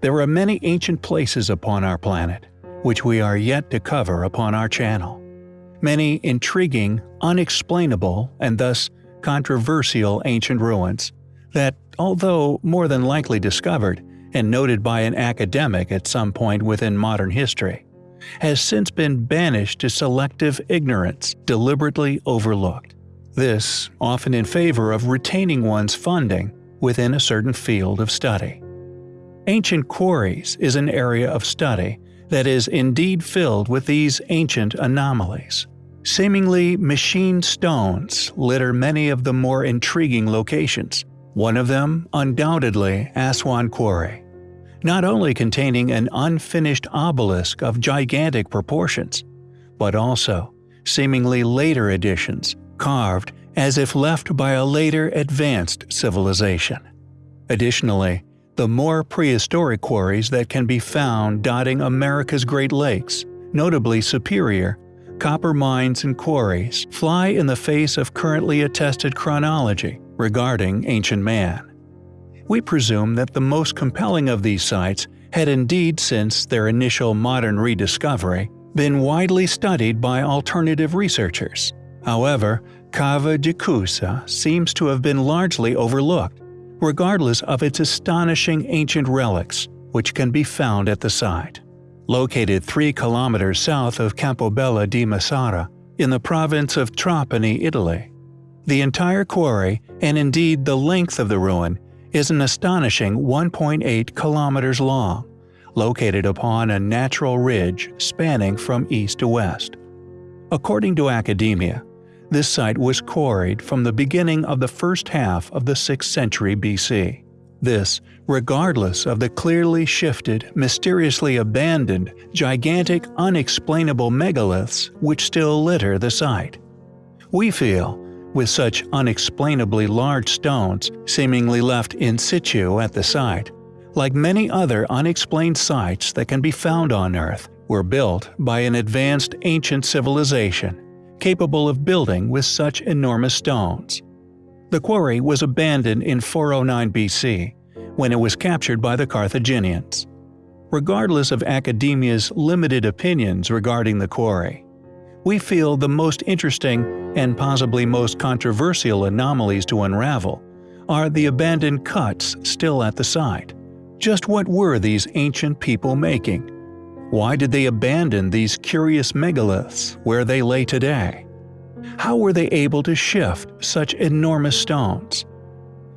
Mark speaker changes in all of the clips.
Speaker 1: there are many ancient places upon our planet, which we are yet to cover upon our channel. Many intriguing, unexplainable, and thus controversial ancient ruins that, although more than likely discovered and noted by an academic at some point within modern history, has since been banished to selective ignorance, deliberately overlooked. This often in favor of retaining one's funding within a certain field of study. Ancient quarries is an area of study that is indeed filled with these ancient anomalies. Seemingly machined stones litter many of the more intriguing locations, one of them undoubtedly Aswan Quarry. Not only containing an unfinished obelisk of gigantic proportions, but also seemingly later additions carved as if left by a later advanced civilization. Additionally, the more prehistoric quarries that can be found dotting America's Great Lakes, notably Superior, copper mines and quarries, fly in the face of currently attested chronology regarding ancient man. We presume that the most compelling of these sites had indeed since their initial modern rediscovery been widely studied by alternative researchers. However, Cava de Cusa seems to have been largely overlooked, regardless of its astonishing ancient relics, which can be found at the site. Located 3 kilometers south of Campobello di Mazara, in the province of Trapani, Italy. The entire quarry, and indeed the length of the ruin, is an astonishing 1.8 kilometers long, located upon a natural ridge spanning from east to west. According to academia, this site was quarried from the beginning of the first half of the 6th century BC. This, regardless of the clearly shifted, mysteriously abandoned, gigantic, unexplainable megaliths which still litter the site. We feel, with such unexplainably large stones seemingly left in situ at the site, like many other unexplained sites that can be found on Earth, were built by an advanced ancient civilization capable of building with such enormous stones. The quarry was abandoned in 409 BC, when it was captured by the Carthaginians. Regardless of academia's limited opinions regarding the quarry, we feel the most interesting and possibly most controversial anomalies to unravel are the abandoned cuts still at the site. Just what were these ancient people making? Why did they abandon these curious megaliths where they lay today? How were they able to shift such enormous stones?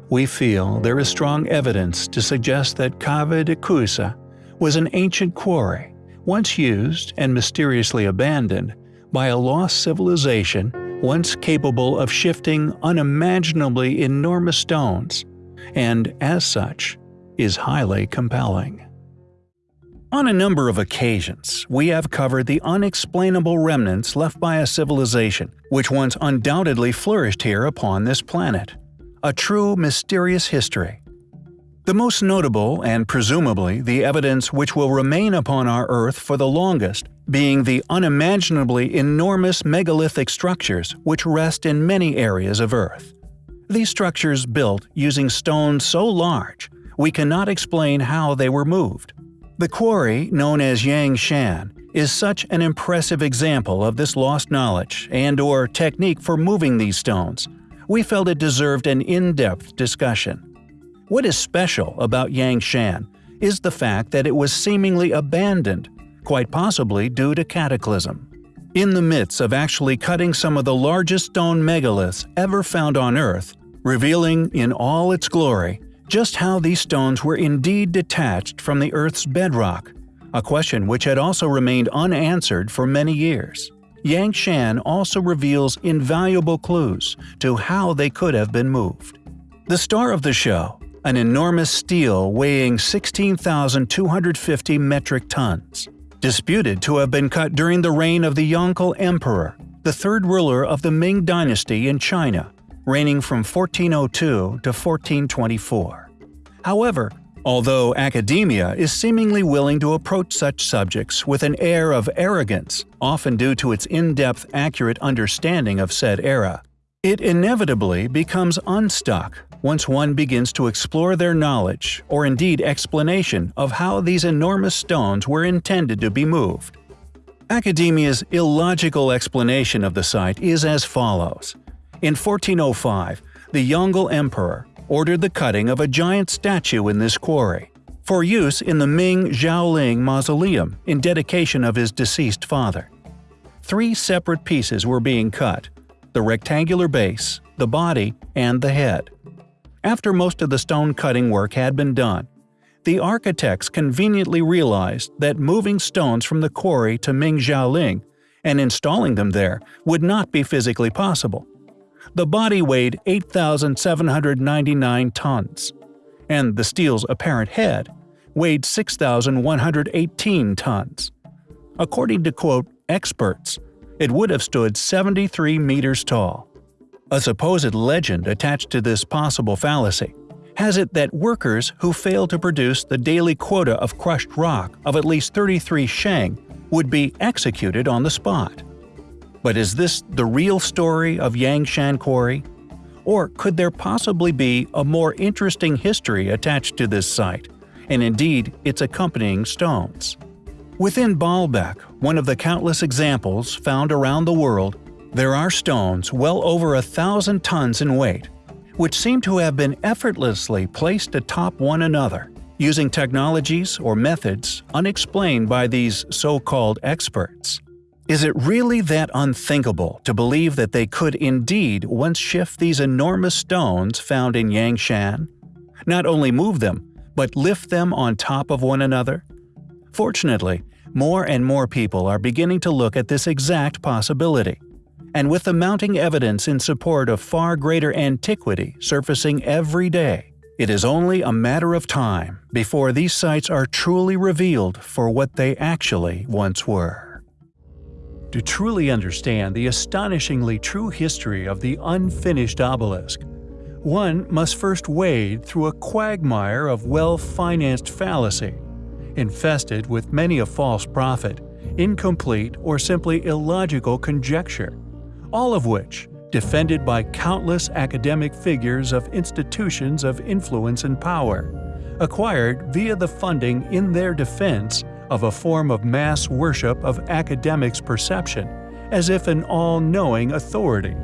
Speaker 1: We feel there is strong evidence to suggest that Cava de Cusa was an ancient quarry, once used and mysteriously abandoned by a lost civilization once capable of shifting unimaginably enormous stones, and as such, is highly compelling. On a number of occasions, we have covered the unexplainable remnants left by a civilization which once undoubtedly flourished here upon this planet. A true mysterious history. The most notable, and presumably the evidence which will remain upon our Earth for the longest, being the unimaginably enormous megalithic structures which rest in many areas of Earth. These structures built using stones so large, we cannot explain how they were moved. The quarry, known as Yangshan, is such an impressive example of this lost knowledge and or technique for moving these stones. We felt it deserved an in-depth discussion. What is special about Yangshan is the fact that it was seemingly abandoned, quite possibly due to cataclysm. In the midst of actually cutting some of the largest stone megaliths ever found on Earth, revealing in all its glory just how these stones were indeed detached from the Earth's bedrock, a question which had also remained unanswered for many years. Yang Shan also reveals invaluable clues to how they could have been moved. The star of the show, an enormous stele weighing 16,250 metric tons, disputed to have been cut during the reign of the Yongle Emperor, the third ruler of the Ming dynasty in China reigning from 1402 to 1424. However, although academia is seemingly willing to approach such subjects with an air of arrogance, often due to its in-depth accurate understanding of said era, it inevitably becomes unstuck once one begins to explore their knowledge, or indeed explanation, of how these enormous stones were intended to be moved. Academia's illogical explanation of the site is as follows. In 1405, the Yongle Emperor ordered the cutting of a giant statue in this quarry, for use in the Ming Xiaoling Mausoleum in dedication of his deceased father. Three separate pieces were being cut – the rectangular base, the body, and the head. After most of the stone cutting work had been done, the architects conveniently realized that moving stones from the quarry to Ming Xiaoling and installing them there would not be physically possible. The body weighed 8,799 tons, and the stele's apparent head weighed 6,118 tons. According to quote, experts, it would have stood 73 meters tall. A supposed legend attached to this possible fallacy has it that workers who failed to produce the daily quota of crushed rock of at least 33 sheng would be executed on the spot. But is this the real story of Yangshan Quarry? Or could there possibly be a more interesting history attached to this site, and indeed its accompanying stones? Within Baalbek, one of the countless examples found around the world, there are stones well over a thousand tons in weight, which seem to have been effortlessly placed atop one another, using technologies or methods unexplained by these so-called experts. Is it really that unthinkable to believe that they could indeed once shift these enormous stones found in Yangshan? Not only move them, but lift them on top of one another? Fortunately, more and more people are beginning to look at this exact possibility. And with the mounting evidence in support of far greater antiquity surfacing every day, it is only a matter of time before these sites are truly revealed for what they actually once were. To truly understand the astonishingly true history of the unfinished obelisk, one must first wade through a quagmire of well-financed fallacy, infested with many a false prophet, incomplete or simply illogical conjecture, all of which, defended by countless academic figures of institutions of influence and power, acquired via the funding in their defense of a form of mass worship of academics' perception, as if an all-knowing authority.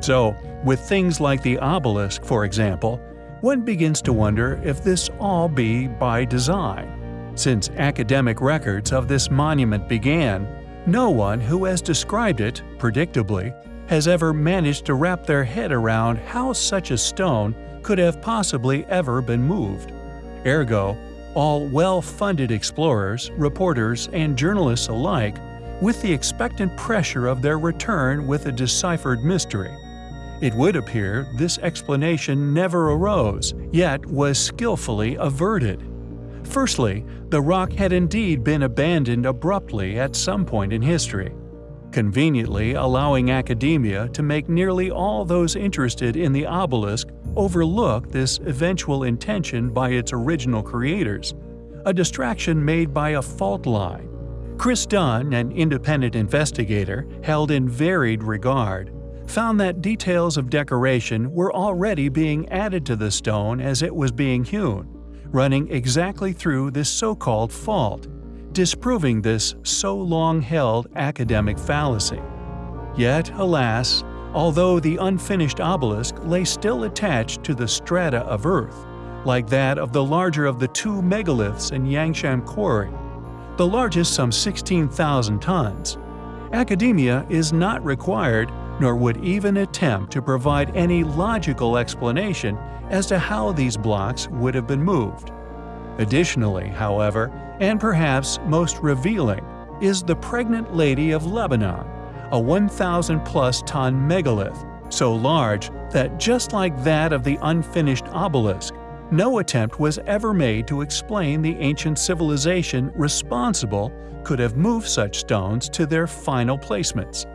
Speaker 1: So, with things like the obelisk, for example, one begins to wonder if this all be by design. Since academic records of this monument began, no one who has described it, predictably, has ever managed to wrap their head around how such a stone could have possibly ever been moved. Ergo, all well-funded explorers, reporters, and journalists alike with the expectant pressure of their return with a deciphered mystery. It would appear this explanation never arose, yet was skillfully averted. Firstly, the rock had indeed been abandoned abruptly at some point in history conveniently allowing academia to make nearly all those interested in the obelisk overlook this eventual intention by its original creators, a distraction made by a fault line. Chris Dunn, an independent investigator held in varied regard, found that details of decoration were already being added to the stone as it was being hewn, running exactly through this so-called fault, disproving this so long-held academic fallacy. Yet, alas, although the unfinished obelisk lay still attached to the strata of Earth, like that of the larger of the two megaliths in Yangshan Quarry, the largest some 16,000 tons, academia is not required nor would even attempt to provide any logical explanation as to how these blocks would have been moved. Additionally, however, and perhaps most revealing, is the Pregnant Lady of Lebanon, a 1,000-plus ton megalith, so large that just like that of the unfinished obelisk, no attempt was ever made to explain the ancient civilization responsible could have moved such stones to their final placements.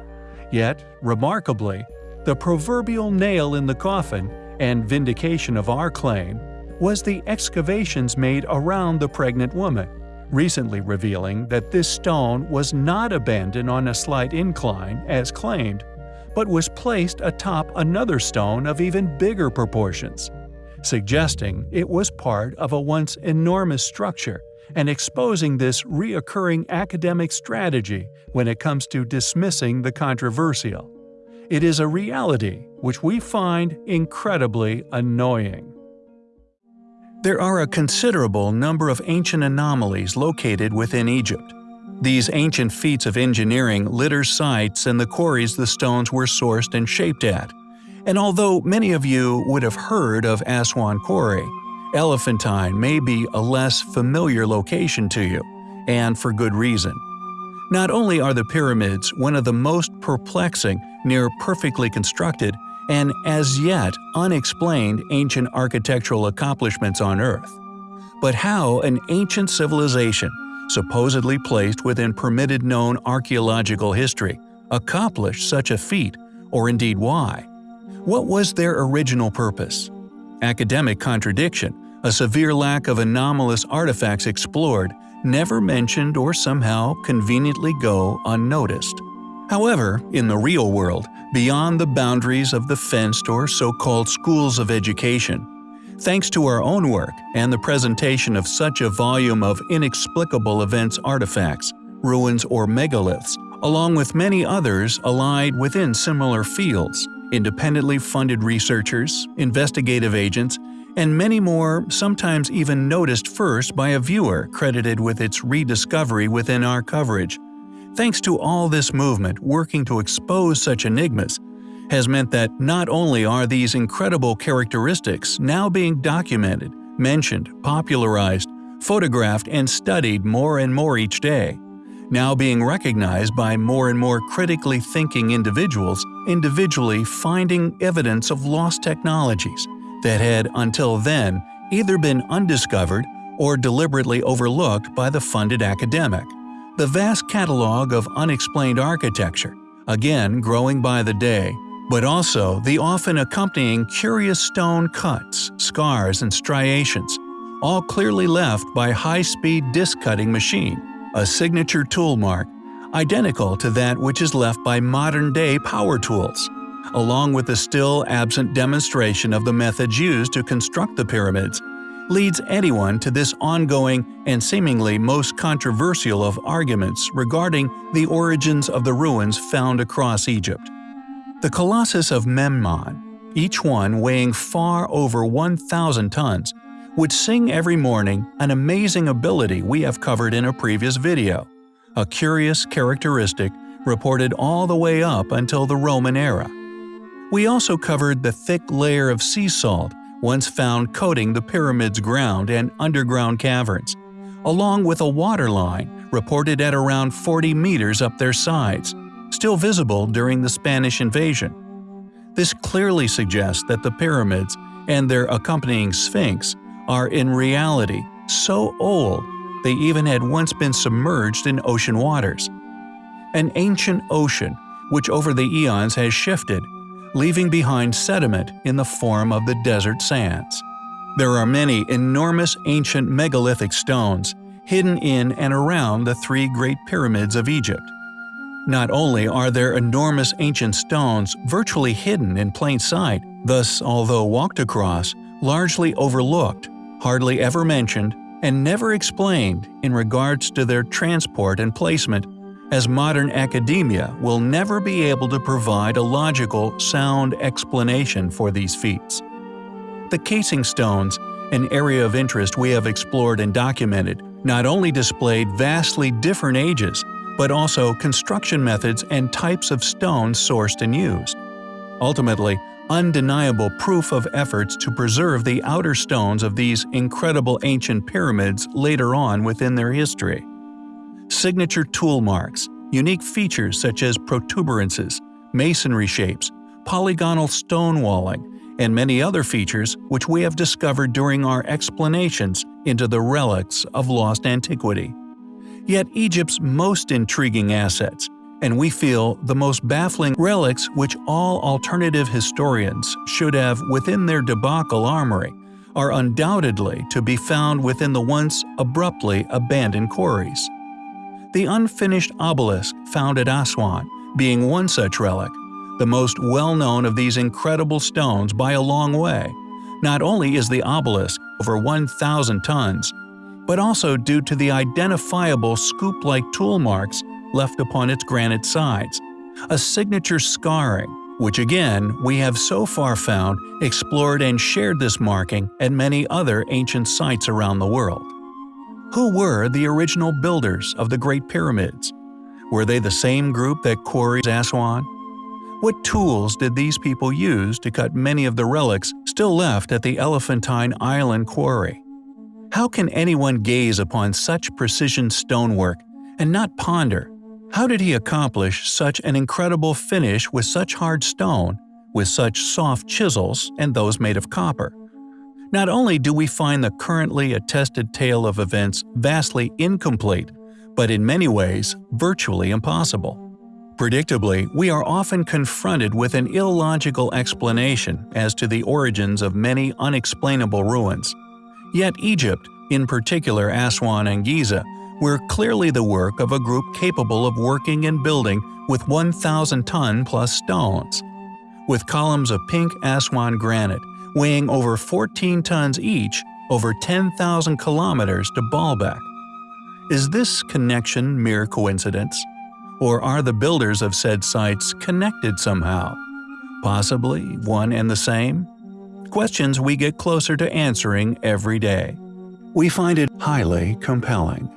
Speaker 1: Yet, remarkably, the proverbial nail in the coffin and vindication of our claim was the excavations made around the pregnant woman, recently revealing that this stone was not abandoned on a slight incline as claimed, but was placed atop another stone of even bigger proportions. suggesting it was part of a once enormous structure and exposing this reoccurring academic strategy when it comes to dismissing the controversial. It is a reality which we find incredibly annoying. There are a considerable number of ancient anomalies located within Egypt. These ancient feats of engineering litter sites and the quarries the stones were sourced and shaped at. And although many of you would have heard of Aswan Quarry, Elephantine may be a less familiar location to you, and for good reason. Not only are the pyramids one of the most perplexing, near perfectly constructed, and as yet unexplained ancient architectural accomplishments on Earth, but how an ancient civilization, supposedly placed within permitted known archaeological history, accomplished such a feat, or indeed why. What was their original purpose? Academic contradiction, a severe lack of anomalous artifacts explored, never mentioned or somehow conveniently go unnoticed. However, in the real world, beyond the boundaries of the fenced or so-called schools of education, thanks to our own work and the presentation of such a volume of inexplicable events artifacts, ruins or megaliths, along with many others allied within similar fields, independently funded researchers, investigative agents, and many more sometimes even noticed first by a viewer credited with its rediscovery within our coverage. Thanks to all this movement working to expose such enigmas, has meant that not only are these incredible characteristics now being documented, mentioned, popularized, photographed, and studied more and more each day, now being recognized by more and more critically thinking individuals, individually finding evidence of lost technologies, that had until then either been undiscovered or deliberately overlooked by the funded academic. The vast catalog of unexplained architecture, again growing by the day, but also the often accompanying curious stone cuts, scars, and striations, all clearly left by high-speed disc-cutting machine, a signature tool mark, identical to that which is left by modern-day power tools along with the still absent demonstration of the methods used to construct the pyramids, leads anyone to this ongoing and seemingly most controversial of arguments regarding the origins of the ruins found across Egypt. The Colossus of Memnon, each one weighing far over 1,000 tons, would sing every morning an amazing ability we have covered in a previous video, a curious characteristic reported all the way up until the Roman era. We also covered the thick layer of sea salt once found coating the pyramid's ground and underground caverns, along with a water line reported at around 40 meters up their sides, still visible during the Spanish invasion. This clearly suggests that the pyramids and their accompanying sphinx are in reality so old they even had once been submerged in ocean waters. An ancient ocean which over the eons has shifted leaving behind sediment in the form of the desert sands. There are many enormous ancient megalithic stones hidden in and around the three Great Pyramids of Egypt. Not only are there enormous ancient stones virtually hidden in plain sight, thus although walked across, largely overlooked, hardly ever mentioned, and never explained in regards to their transport and placement as modern academia will never be able to provide a logical, sound explanation for these feats. The casing stones, an area of interest we have explored and documented, not only displayed vastly different ages, but also construction methods and types of stones sourced and used. Ultimately, undeniable proof of efforts to preserve the outer stones of these incredible ancient pyramids later on within their history signature tool marks, unique features such as protuberances, masonry shapes, polygonal stone walling, and many other features which we have discovered during our explanations into the relics of lost antiquity. Yet Egypt's most intriguing assets, and we feel the most baffling relics which all alternative historians should have within their debacle armory, are undoubtedly to be found within the once abruptly abandoned quarries the unfinished obelisk found at Aswan being one such relic, the most well-known of these incredible stones by a long way, Not only is the obelisk over 1,000 tons, but also due to the identifiable scoop-like tool marks left upon its granite sides, a signature scarring, which again we have so far found, explored and shared this marking at many other ancient sites around the world. Who were the original builders of the Great Pyramids? Were they the same group that quarries Aswan? What tools did these people use to cut many of the relics still left at the Elephantine Island quarry? How can anyone gaze upon such precision stonework and not ponder how did he accomplish such an incredible finish with such hard stone, with such soft chisels and those made of copper? Not only do we find the currently attested tale of events vastly incomplete, but in many ways virtually impossible. Predictably, we are often confronted with an illogical explanation as to the origins of many unexplainable ruins. Yet Egypt, in particular Aswan and Giza, were clearly the work of a group capable of working and building with 1,000-ton plus stones. With columns of pink Aswan granite weighing over 14 tons each, over 10,000 kilometers to Baalbek. Is this connection mere coincidence? Or are the builders of said sites connected somehow? Possibly one and the same? Questions we get closer to answering every day. We find it highly compelling.